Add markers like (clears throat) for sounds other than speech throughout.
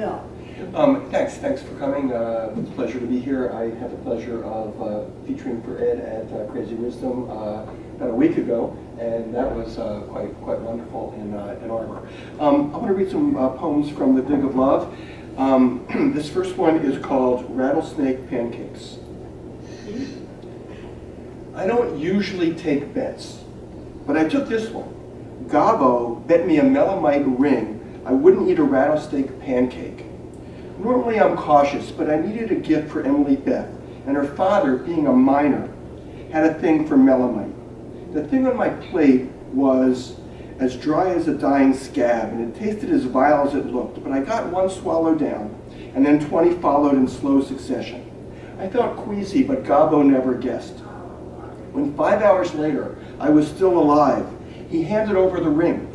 Yeah. Um, thanks, thanks for coming. Uh, it's a pleasure to be here. I had the pleasure of uh, featuring for Ed at uh, Crazy Wisdom uh, about a week ago, and that was uh, quite quite wonderful in Ann Arbor. Um, I want to read some uh, poems from the Dig of Love. Um, (clears throat) this first one is called Rattlesnake Pancakes. I don't usually take bets, but I took this one. Gabo bet me a melanite ring I wouldn't eat a rattlesnake pancake. Normally I'm cautious, but I needed a gift for Emily Beth, and her father, being a miner, had a thing for melanite. The thing on my plate was as dry as a dying scab, and it tasted as vile as it looked, but I got one swallow down, and then 20 followed in slow succession. I felt queasy, but Gabo never guessed. When five hours later I was still alive, he handed over the ring.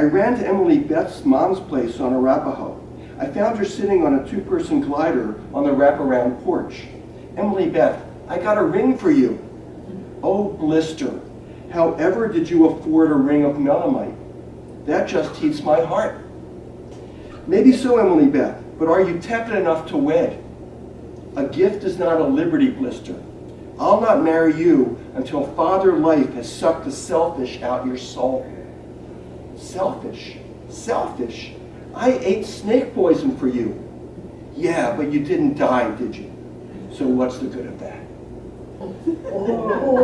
I ran to Emily Beth's mom's place on Arapaho. I found her sitting on a two-person glider on the wraparound porch. Emily Beth, I got a ring for you. Oh, blister. However did you afford a ring of melanite? That just heats my heart. Maybe so, Emily Beth, but are you tepid enough to wed? A gift is not a liberty blister. I'll not marry you until Father Life has sucked the selfish out your soul. Selfish, selfish. I ate snake poison for you. Yeah, but you didn't die, did you? So what's the good of that? Oh.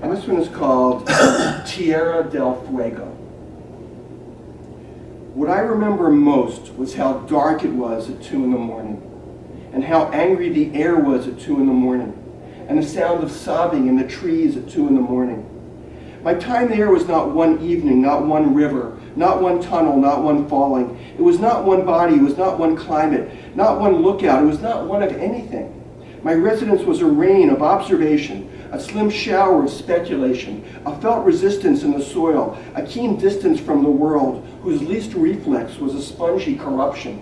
and (coughs) this one is called (coughs) Tierra del Fuego. What I remember most was how dark it was at 2 in the morning, and how angry the air was at 2 in the morning, and the sound of sobbing in the trees at 2 in the morning. My time there was not one evening, not one river, not one tunnel, not one falling. It was not one body, it was not one climate, not one lookout, it was not one of anything. My residence was a rain of observation, a slim shower of speculation, a felt resistance in the soil, a keen distance from the world, whose least reflex was a spongy corruption.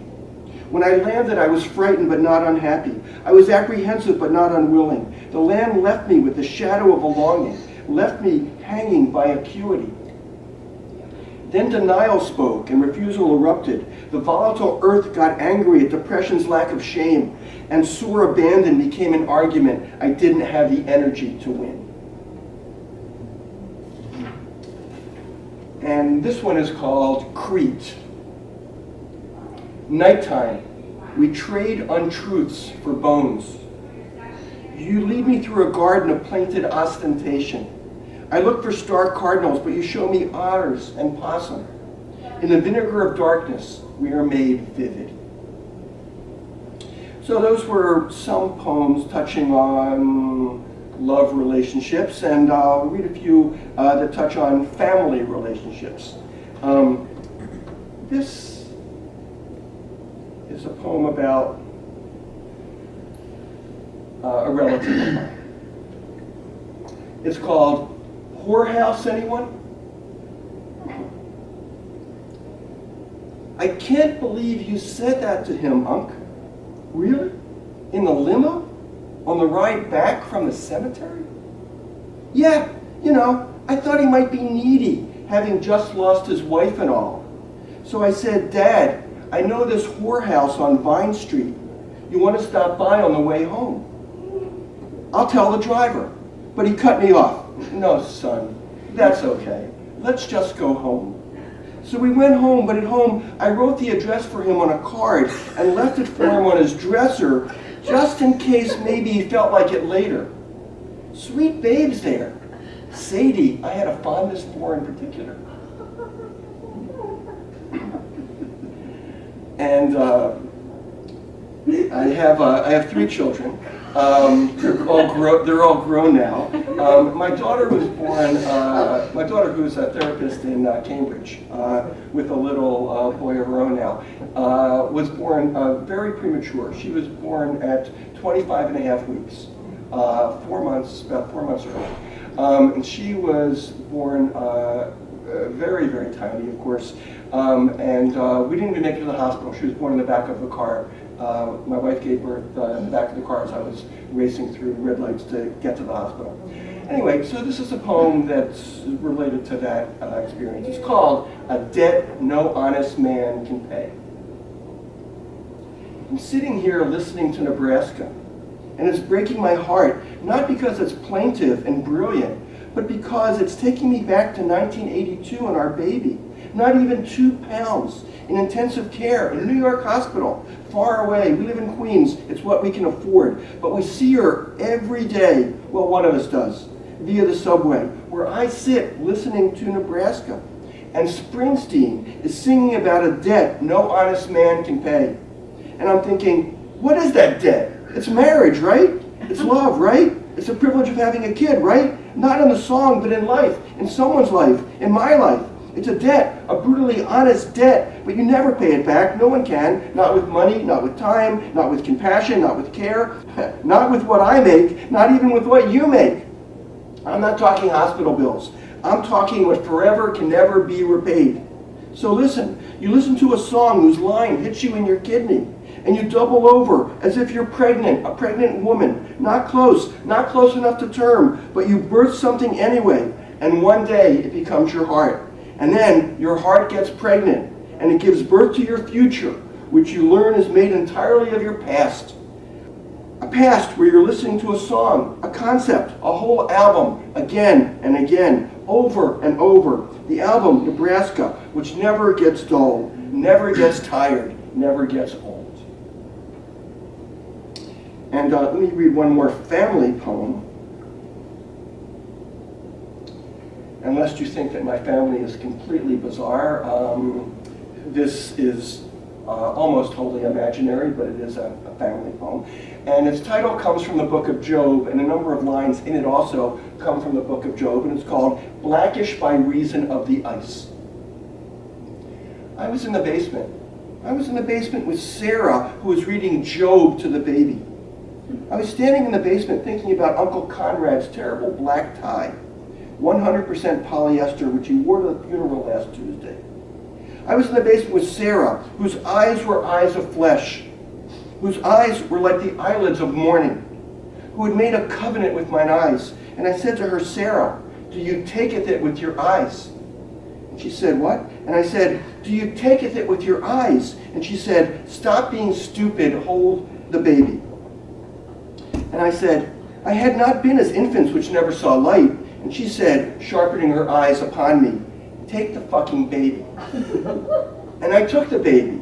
When I landed, I was frightened but not unhappy. I was apprehensive but not unwilling. The land left me with the shadow of a longing, left me hanging by acuity. Then denial spoke and refusal erupted. The volatile earth got angry at depression's lack of shame, and sore abandon became an argument I didn't have the energy to win. And this one is called Crete. Nighttime, we trade untruths for bones. You lead me through a garden of plainted ostentation. I look for star cardinals, but you show me otters and possum. In the vinegar of darkness, we are made vivid. So those were some poems touching on love relationships, and I'll read a few uh, that touch on family relationships. Um, this is a poem about uh, a relative. It's called Whorehouse, anyone? I can't believe you said that to him, Unc. Really? In the limo? On the ride back from the cemetery? Yeah, you know, I thought he might be needy, having just lost his wife and all. So I said, Dad, I know this whorehouse on Vine Street. You want to stop by on the way home? I'll tell the driver. But he cut me off. No, son, that's okay. Let's just go home. So we went home, but at home, I wrote the address for him on a card and left it for him on his dresser, just in case maybe he felt like it later. Sweet babes there. Sadie, I had a fondness for in particular. And uh, I have uh, I have three children. Um, they're all grown. They're all grown now. Um, my daughter was born. Uh, my daughter, who's a therapist in uh, Cambridge, uh, with a little uh, boy of her own now, uh, was born very premature. She was born at 25 and a half weeks, four months, about four months early, um, and she was born very, very tiny, of course. Um, and we didn't even make it to the hospital. She was born in the back of the car uh, my wife gave birth uh, in the back of the car as I was racing through red lights to get to the hospital. Anyway, so this is a poem that's related to that uh, experience. It's called A Debt No Honest Man Can Pay. I'm sitting here listening to Nebraska, and it's breaking my heart, not because it's plaintive and brilliant, but because it's taking me back to 1982 and our baby. Not even two pounds in intensive care in a New York hospital, far away. We live in Queens. It's what we can afford. But we see her every day. Well, one of us does, via the subway, where I sit listening to Nebraska. And Springsteen is singing about a debt no honest man can pay. And I'm thinking, what is that debt? It's marriage, right? It's (laughs) love, right? It's the privilege of having a kid, right? Not in the song, but in life, in someone's life, in my life. It's a debt, a brutally honest debt, but you never pay it back. No one can. Not with money, not with time, not with compassion, not with care, (laughs) not with what I make, not even with what you make. I'm not talking hospital bills. I'm talking what forever can never be repaid. So listen, you listen to a song whose line hits you in your kidney, and you double over as if you're pregnant, a pregnant woman, not close, not close enough to term, but you birth something anyway, and one day it becomes your heart. And then your heart gets pregnant and it gives birth to your future, which you learn is made entirely of your past. A past where you're listening to a song, a concept, a whole album, again and again, over and over. The album, Nebraska, which never gets dull, never gets tired, never gets old. And uh, let me read one more family poem. Unless you think that my family is completely bizarre, um, this is uh, almost wholly imaginary, but it is a, a, family poem. And its title comes from the book of Job, and a number of lines in it also come from the book of Job, and it's called Blackish by Reason of the Ice. I was in the basement. I was in the basement with Sarah, who was reading Job to the baby. I was standing in the basement thinking about Uncle Conrad's terrible black tie 100% polyester, which he wore to the funeral last Tuesday. I was in the basement with Sarah, whose eyes were eyes of flesh, whose eyes were like the eyelids of morning, who had made a covenant with mine eyes. And I said to her, Sarah, do you taketh it with your eyes? And she said, what? And I said, do you taketh it with your eyes? And she said, stop being stupid, hold the baby. And I said, I had not been as infants which never saw light, and she said, sharpening her eyes upon me, take the fucking baby. (laughs) and I took the baby.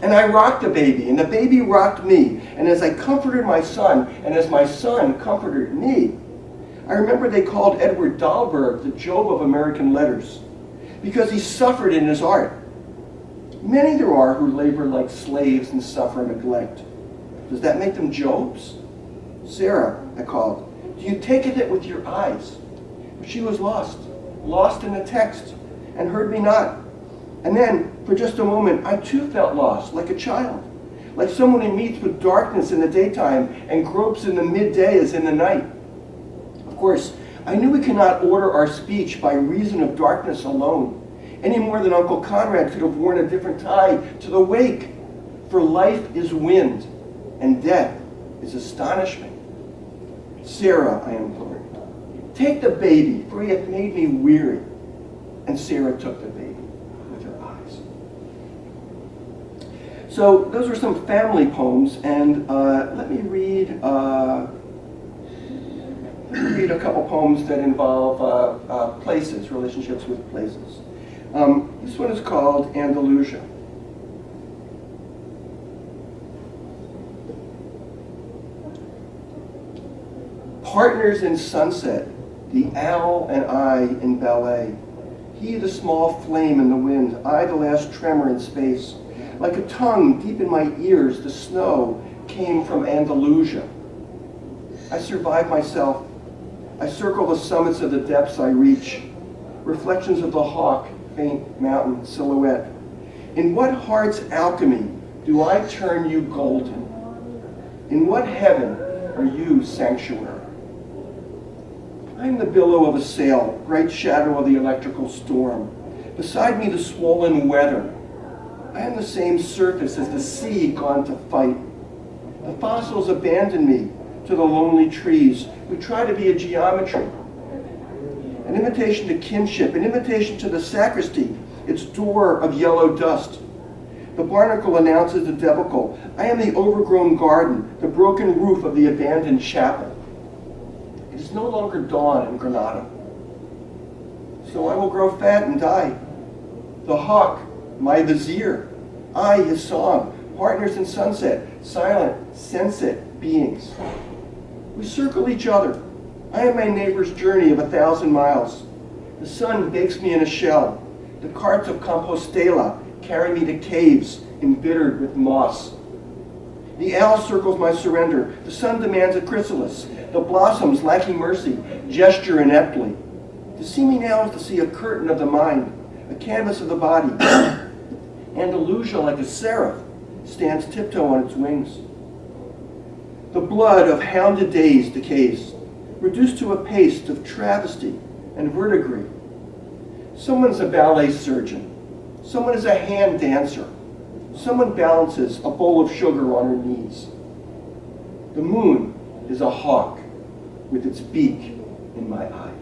And I rocked the baby, and the baby rocked me. And as I comforted my son, and as my son comforted me, I remember they called Edward Dahlberg the Job of American letters, because he suffered in his art. Many there are who labor like slaves and suffer neglect. Does that make them Jobs? Sarah, I called, do you take it with your eyes? She was lost, lost in the text, and heard me not. And then, for just a moment, I too felt lost, like a child, like someone who meets with darkness in the daytime and gropes in the midday as in the night. Of course, I knew we cannot order our speech by reason of darkness alone, any more than Uncle Conrad could have worn a different tie to the wake. For life is wind, and death is astonishment. Sarah, I implored, Take the baby, for he hath made me weary. And Sarah took the baby with her eyes. So those are some family poems, and uh, let me read uh, let me read a couple poems that involve uh, uh places, relationships with places. Um, this one is called Andalusia. Partners in Sunset the owl and I in ballet. He the small flame in the wind, I the last tremor in space. Like a tongue deep in my ears, the snow came from Andalusia. I survive myself. I circle the summits of the depths I reach. Reflections of the hawk, faint mountain silhouette. In what heart's alchemy do I turn you golden? In what heaven are you sanctuary? I am the billow of a sail, bright shadow of the electrical storm. Beside me the swollen weather. I am the same surface as the sea gone to fight. The fossils abandon me to the lonely trees. We try to be a geometry, an invitation to kinship, an invitation to the sacristy, its door of yellow dust. The barnacle announces the debacle. I am the overgrown garden, the broken roof of the abandoned chapel. It is no longer dawn in Granada. So I will grow fat and die. The hawk, my vizier. I, his song, partners in sunset, silent, sensate beings. We circle each other. I am my neighbor's journey of a thousand miles. The sun bakes me in a shell. The carts of Compostela carry me to caves embittered with moss. The owl circles my surrender. The sun demands a chrysalis. The blossoms, lacking mercy, gesture ineptly. To see me now is to see a curtain of the mind, a canvas of the body. (coughs) Andalusia, like a seraph, stands tiptoe on its wings. The blood of hounded days decays, reduced to a paste of travesty and verdigris. Someone's a ballet surgeon. Someone is a hand dancer. Someone balances a bowl of sugar on her knees. The moon is a hawk with its beak in my eye.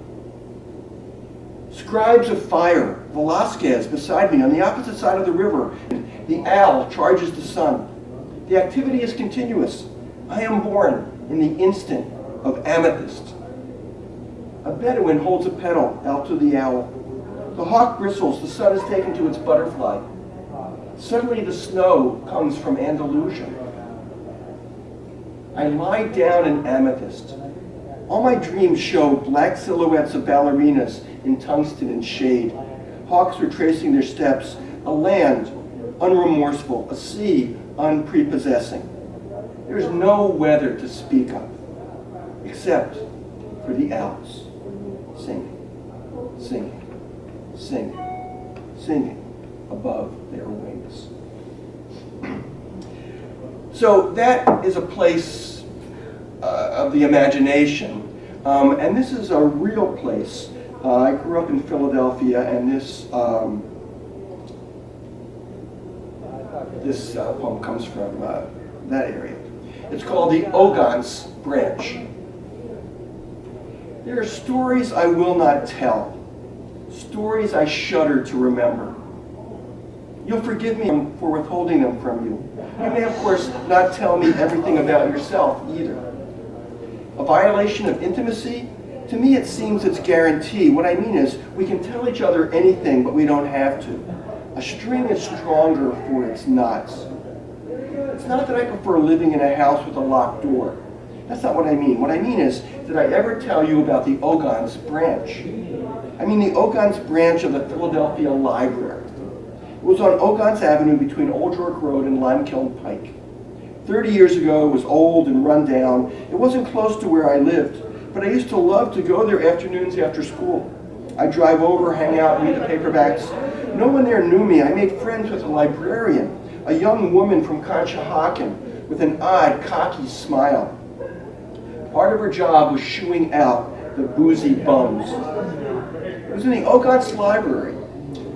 Scribes of fire, Velasquez beside me on the opposite side of the river. The owl charges the sun. The activity is continuous. I am born in the instant of amethyst. A Bedouin holds a petal out to the owl. The hawk bristles, the sun is taken to its butterfly. Suddenly the snow comes from Andalusia. I lie down in amethyst. All my dreams show black silhouettes of ballerinas in tungsten and shade. Hawks retracing their steps, a land unremorseful, a sea unprepossessing. There is no weather to speak of, except for the owls singing, singing, singing, singing above their wings. So that is a place uh, of the imagination. Um, and this is a real place. Uh, I grew up in Philadelphia, and this um, this uh, poem comes from uh, that area. It's called the Ogontz Branch. There are stories I will not tell, stories I shudder to remember. You'll forgive me for withholding them from you. You may, of course, not tell me everything about yourself either. A violation of intimacy? To me, it seems it's guarantee. What I mean is, we can tell each other anything, but we don't have to. A string is stronger for its knots. It's not that I prefer living in a house with a locked door. That's not what I mean. What I mean is, did I ever tell you about the Ogontz branch? I mean the Ogontz branch of the Philadelphia Library. It was on Ogontz Avenue between Old York Road and Limekiln Pike. 30 years ago, it was old and run down. It wasn't close to where I lived, but I used to love to go there afternoons after school. I'd drive over, hang out, read the paperbacks. No one there knew me. I made friends with a librarian, a young woman from Conshohocken with an odd, cocky smile. Part of her job was shooing out the boozy bums. It was in the Ogontz Library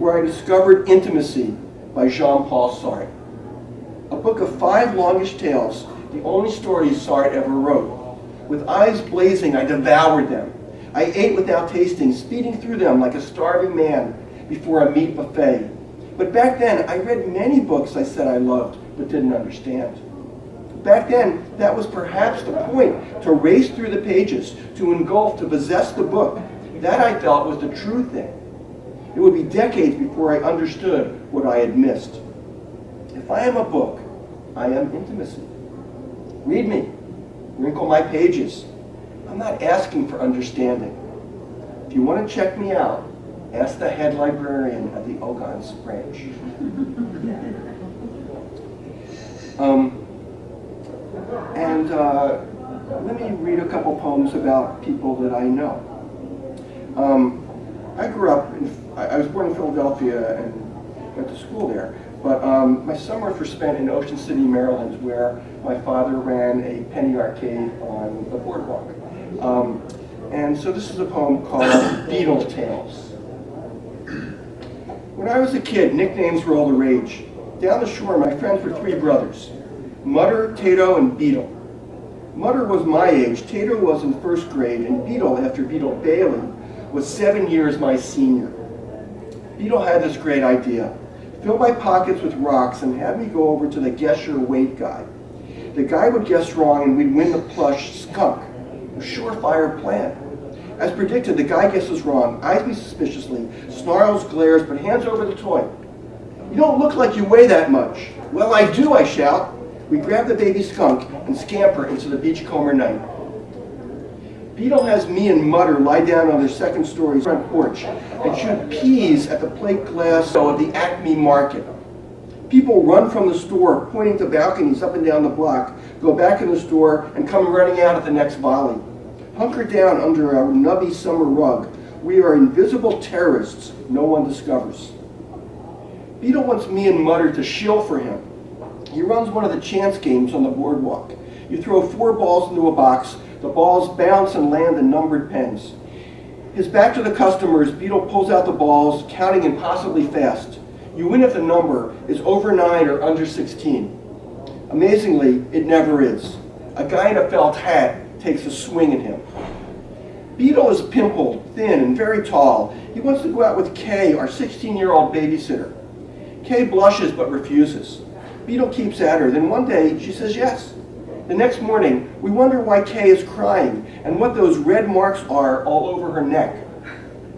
where I discovered Intimacy by Jean-Paul Sartre. A book of five longish tales, the only stories Sartre ever wrote. With eyes blazing, I devoured them. I ate without tasting, speeding through them like a starving man before a meat buffet. But back then, I read many books I said I loved but didn't understand. Back then, that was perhaps the point, to race through the pages, to engulf, to possess the book. That I felt was the true thing. It would be decades before I understood what I had missed. If I am a book, I am intimacy. Read me. Wrinkle my pages. I'm not asking for understanding. If you want to check me out, ask the head librarian at the Ogontz branch. (laughs) Um, and uh, let me read a couple poems about people that I know. Um, I grew up, in, I was born in Philadelphia and went to school there. But um, my summers were spent in Ocean City, Maryland, where my father ran a penny arcade on the boardwalk. Um, and so this is a poem called Beetle Tales. When I was a kid, nicknames were all the rage. Down the shore, my friends were three brothers, Mutter, Tato, and Beetle. Mutter was my age, Tato was in first grade, and Beetle, after Beetle Bailey, was seven years my senior. Beetle had this great idea. Fill my pockets with rocks and have me go over to the guess your weight guy. The guy would guess wrong and we'd win the plush skunk. A surefire plan. As predicted, the guy guesses wrong, eyes me suspiciously, snarls, glares, but hands over the toy. You don't look like you weigh that much. Well, I do, I shout. We grab the baby skunk and scamper into the beachcomber night. Beetle has me and Mutter lie down on their second story front porch and shoot peas at the plate glass of the Acme Market. People run from the store, pointing to balconies up and down the block, go back in the store, and come running out at the next volley. Hunker down under our nubby summer rug. We are invisible terrorists no one discovers. Beetle wants me and Mutter to shill for him. He runs one of the chance games on the boardwalk. You throw four balls into a box, the balls bounce and land in numbered pens. His back to the customers, Beetle pulls out the balls, counting impossibly fast. You win if the number is over 9 or under 16. Amazingly, it never is. A guy in a felt hat takes a swing at him. Beetle is pimpled, thin, and very tall. He wants to go out with Kay, our 16-year-old babysitter. Kay blushes but refuses. Beetle keeps at her. Then one day, she says yes. The next morning, we wonder why Kay is crying and what those red marks are all over her neck.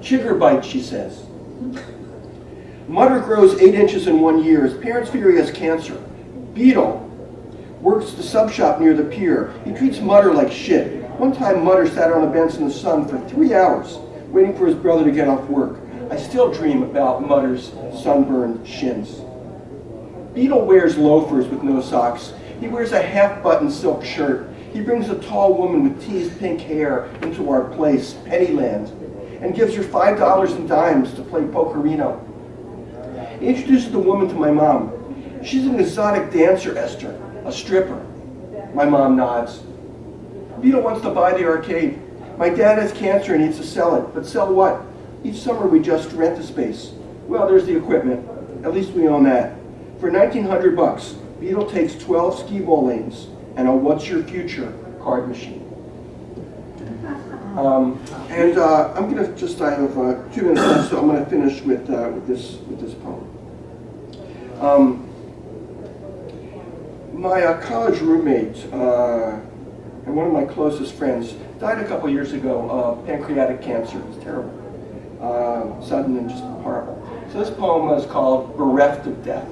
Chigger bite, she says. Mutter grows eight inches in one year. His parents fear he has cancer. Beetle works the sub shop near the pier. He treats Mutter like shit. One time, Mutter sat on a bench in the sun for three hours, waiting for his brother to get off work. I still dream about Mutter's sunburned shins. Beetle wears loafers with no socks. He wears a half-button silk shirt. He brings a tall woman with teased pink hair into our place, Pennyland, and gives her five dollars in dimes to play pokerino. He introduces the woman to my mom. She's an exotic dancer, Esther, a stripper. My mom nods. Beetle wants to buy the arcade. My dad has cancer and needs to sell it, but sell what? Each summer we just rent the space. Well, there's the equipment. At least we own that. For 1900 bucks, Beetle takes 12 Skee-Ball lanes and a What's Your Future card machine. Um, and uh, I'm going to just, I have uh, two minutes left, so I'm going to finish with, uh, with, this, with this poem. Um, my uh, college roommate uh, and one of my closest friends died a couple years ago of pancreatic cancer. It was terrible, uh, sudden and just horrible. So this poem is called Bereft of Death.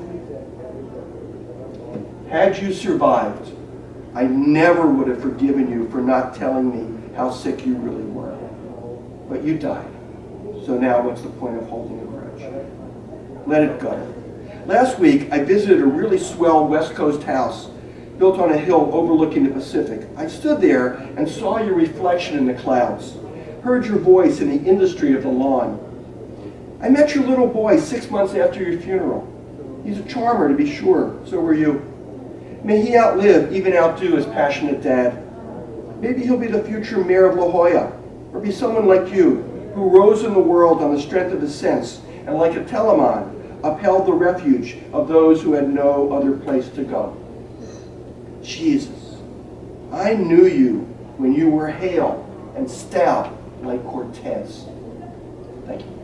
Had you survived, I never would have forgiven you for not telling me how sick you really were. But you died. So now what's the point of holding a grudge? Let it go. Last week, I visited a really swell West Coast house built on a hill overlooking the Pacific. I stood there and saw your reflection in the clouds, heard your voice in the industry of the lawn. I met your little boy six months after your funeral. He's a charmer, to be sure. So were you. May he outlive, even outdo his passionate dad. Maybe he'll be the future mayor of La Jolla, or be someone like you, who rose in the world on the strength of his sense, and like a Telamon, upheld the refuge of those who had no other place to go. Jesus, I knew you when you were hale and stout like Cortez. Thank you.